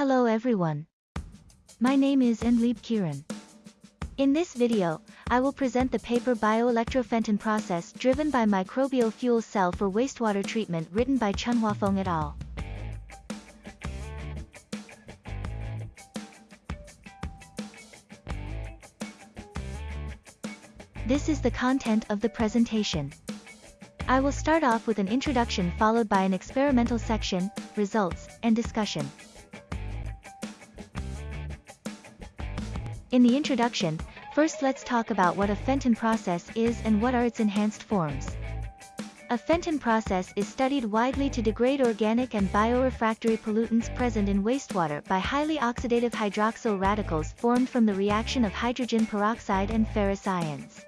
Hello everyone. My name is Enleeb Kiran. In this video, I will present the paper bioelectroFenton process driven by microbial fuel cell for wastewater treatment written by Chunhua Huafeng et al. This is the content of the presentation. I will start off with an introduction followed by an experimental section, results, and discussion. In the introduction, first let's talk about what a Fenton process is and what are its enhanced forms. A Fenton process is studied widely to degrade organic and biorefractory pollutants present in wastewater by highly oxidative hydroxyl radicals formed from the reaction of hydrogen peroxide and ferrous ions.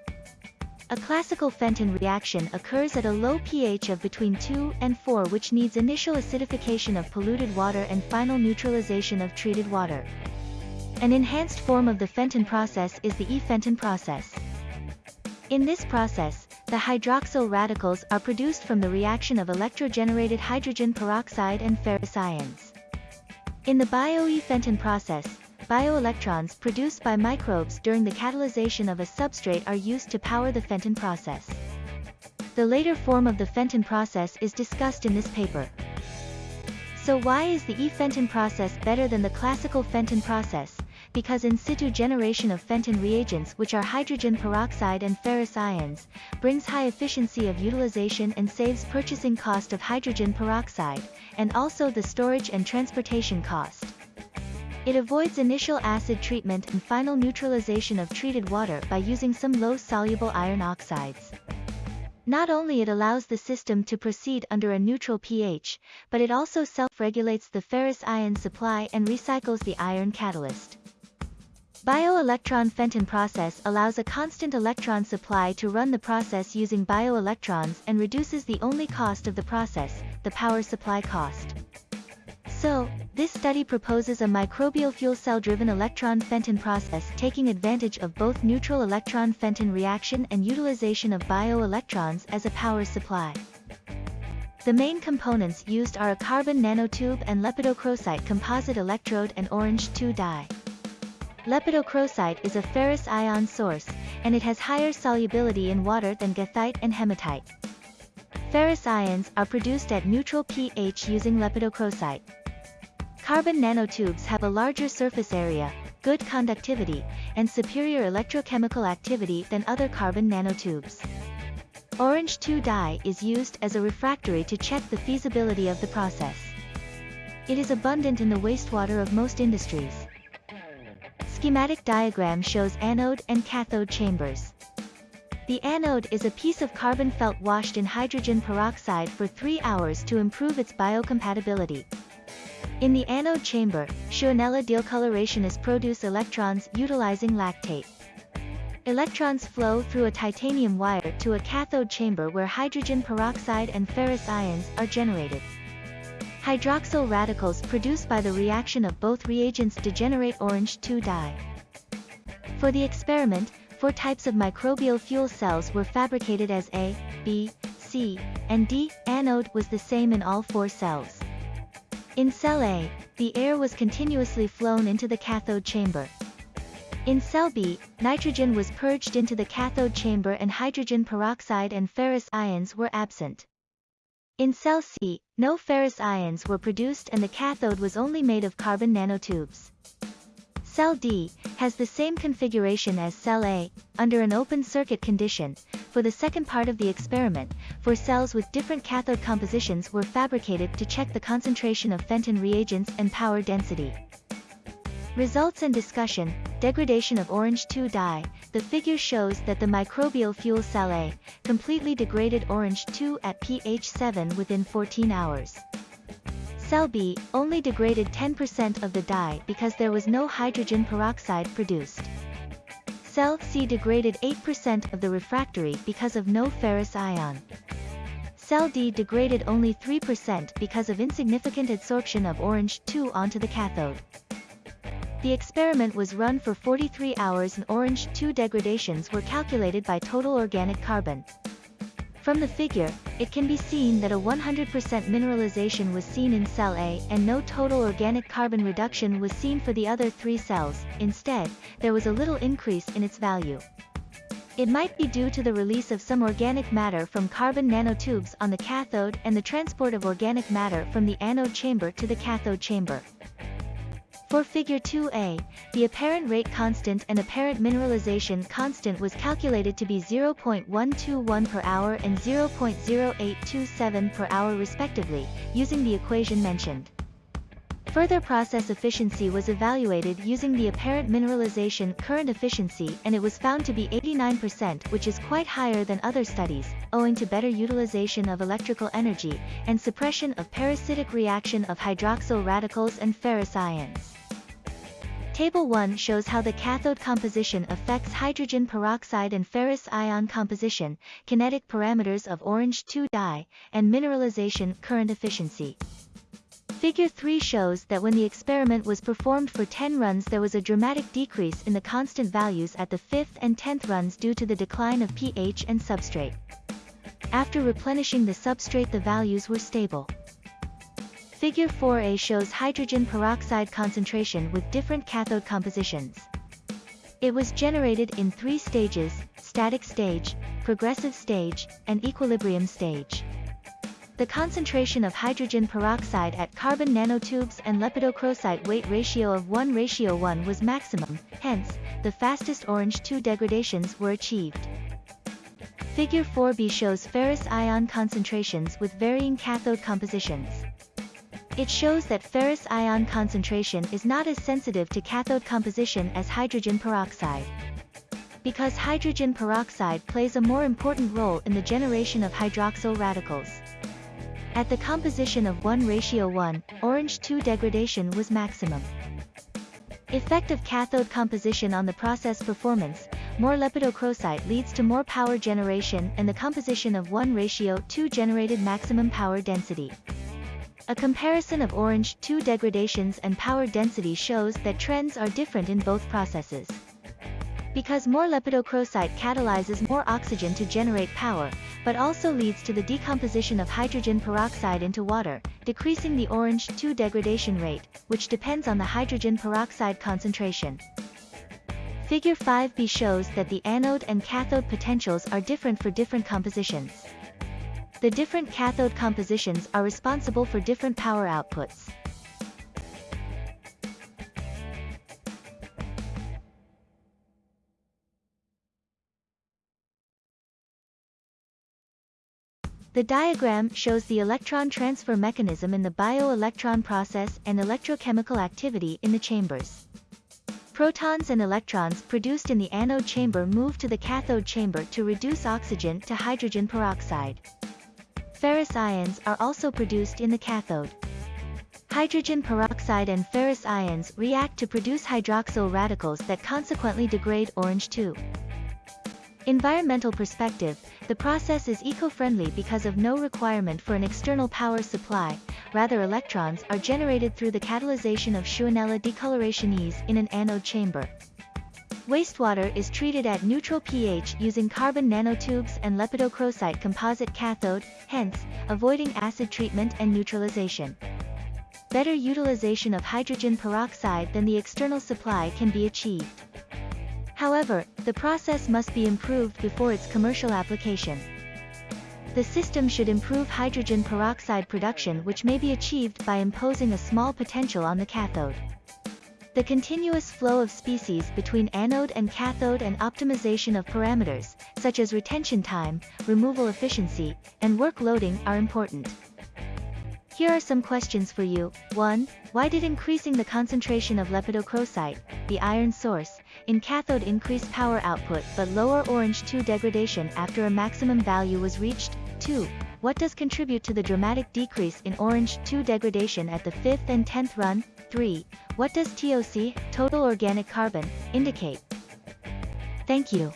A classical Fenton reaction occurs at a low pH of between 2 and 4 which needs initial acidification of polluted water and final neutralization of treated water. An enhanced form of the Fenton process is the E-Fenton process. In this process, the hydroxyl radicals are produced from the reaction of electrogenerated hydrogen peroxide and ferrous ions. In the bio-E-Fenton process, Bioelectrons produced by microbes during the catalyzation of a substrate are used to power the Fenton process. The later form of the Fenton process is discussed in this paper. So why is the E-Fenton process better than the classical Fenton process? Because in situ generation of Fenton reagents which are hydrogen peroxide and ferrous ions, brings high efficiency of utilization and saves purchasing cost of hydrogen peroxide, and also the storage and transportation cost. It avoids initial acid treatment and final neutralization of treated water by using some low-soluble iron oxides. Not only it allows the system to proceed under a neutral pH, but it also self-regulates the ferrous ion supply and recycles the iron catalyst. Bioelectron Fenton process allows a constant electron supply to run the process using bioelectrons and reduces the only cost of the process, the power supply cost. So, this study proposes a microbial fuel cell-driven electron Fenton process taking advantage of both neutral electron Fenton reaction and utilization of bioelectrons as a power supply. The main components used are a carbon nanotube and lepidocrocite composite electrode and orange 2 dye. Lepidocrocite is a ferrous ion source, and it has higher solubility in water than goethite and hematite. Ferrous ions are produced at neutral pH using lepidocrocite. Carbon nanotubes have a larger surface area, good conductivity, and superior electrochemical activity than other carbon nanotubes. Orange 2 dye is used as a refractory to check the feasibility of the process. It is abundant in the wastewater of most industries. Schematic diagram shows anode and cathode chambers. The anode is a piece of carbon felt washed in hydrogen peroxide for 3 hours to improve its biocompatibility. In the anode chamber, Shewanella decolorationis produce electrons utilizing lactate. Electrons flow through a titanium wire to a cathode chamber where hydrogen peroxide and ferrous ions are generated. Hydroxyl radicals produced by the reaction of both reagents degenerate orange 2 dye. For the experiment, four types of microbial fuel cells were fabricated as A, B, C, and D. Anode was the same in all four cells. In cell A, the air was continuously flown into the cathode chamber. In cell B, nitrogen was purged into the cathode chamber and hydrogen peroxide and ferrous ions were absent. In cell C, no ferrous ions were produced and the cathode was only made of carbon nanotubes. Cell D has the same configuration as cell A, under an open circuit condition, for the second part of the experiment, four cells with different cathode compositions were fabricated to check the concentration of Fenton reagents and power density. Results and discussion, degradation of orange 2 dye, the figure shows that the microbial fuel cell A, completely degraded orange 2 at pH 7 within 14 hours. Cell B only degraded 10% of the dye because there was no hydrogen peroxide produced. Cell C degraded 8% of the refractory because of no ferrous ion. Cell D degraded only 3% because of insignificant adsorption of orange 2 onto the cathode. The experiment was run for 43 hours and orange 2 degradations were calculated by total organic carbon. From the figure, it can be seen that a 100% mineralization was seen in cell A and no total organic carbon reduction was seen for the other three cells, instead, there was a little increase in its value. It might be due to the release of some organic matter from carbon nanotubes on the cathode and the transport of organic matter from the anode chamber to the cathode chamber. For figure 2a, the apparent rate constant and apparent mineralization constant was calculated to be 0.121 per hour and 0.0827 per hour respectively, using the equation mentioned. Further process efficiency was evaluated using the apparent mineralization current efficiency and it was found to be 89% which is quite higher than other studies, owing to better utilization of electrical energy, and suppression of parasitic reaction of hydroxyl radicals and ferrous ions. Table 1 shows how the cathode composition affects hydrogen peroxide and ferrous ion composition, kinetic parameters of orange 2 dye, and mineralization current efficiency. Figure 3 shows that when the experiment was performed for 10 runs there was a dramatic decrease in the constant values at the 5th and 10th runs due to the decline of pH and substrate. After replenishing the substrate the values were stable. Figure 4a shows hydrogen peroxide concentration with different cathode compositions. It was generated in three stages, static stage, progressive stage, and equilibrium stage. The concentration of hydrogen peroxide at carbon nanotubes and lepidocrocite weight ratio of 1 ratio 1 was maximum, hence, the fastest orange 2 degradations were achieved. Figure 4b shows ferrous ion concentrations with varying cathode compositions. It shows that ferrous ion concentration is not as sensitive to cathode composition as hydrogen peroxide. Because hydrogen peroxide plays a more important role in the generation of hydroxyl radicals. At the composition of 1 ratio 1, orange 2 degradation was maximum. Effect of cathode composition on the process performance, more lepidocrocite leads to more power generation and the composition of 1 ratio 2 generated maximum power density. A comparison of orange 2 degradations and power density shows that trends are different in both processes. Because more lepidocrocite catalyzes more oxygen to generate power, but also leads to the decomposition of hydrogen peroxide into water, decreasing the orange 2 degradation rate, which depends on the hydrogen peroxide concentration. Figure 5b shows that the anode and cathode potentials are different for different compositions. The different cathode compositions are responsible for different power outputs. The diagram shows the electron transfer mechanism in the bioelectron process and electrochemical activity in the chambers. Protons and electrons produced in the anode chamber move to the cathode chamber to reduce oxygen to hydrogen peroxide. Ferrous ions are also produced in the cathode. Hydrogen peroxide and ferrous ions react to produce hydroxyl radicals that consequently degrade orange 2. Environmental perspective, the process is eco-friendly because of no requirement for an external power supply, rather electrons are generated through the catalyzation of Shewanella decolorationis in an anode chamber. Wastewater is treated at neutral pH using carbon nanotubes and lepidocrocite composite cathode, hence, avoiding acid treatment and neutralization. Better utilization of hydrogen peroxide than the external supply can be achieved. However, the process must be improved before its commercial application. The system should improve hydrogen peroxide production which may be achieved by imposing a small potential on the cathode. The continuous flow of species between anode and cathode and optimization of parameters, such as retention time, removal efficiency, and work loading are important. Here are some questions for you. 1. Why did increasing the concentration of lepidocrocite, the iron source, in cathode increase power output but lower orange 2 degradation after a maximum value was reached? 2. What does contribute to the dramatic decrease in orange 2 degradation at the 5th and 10th run? 3. What does TOC, total organic carbon, indicate? Thank you.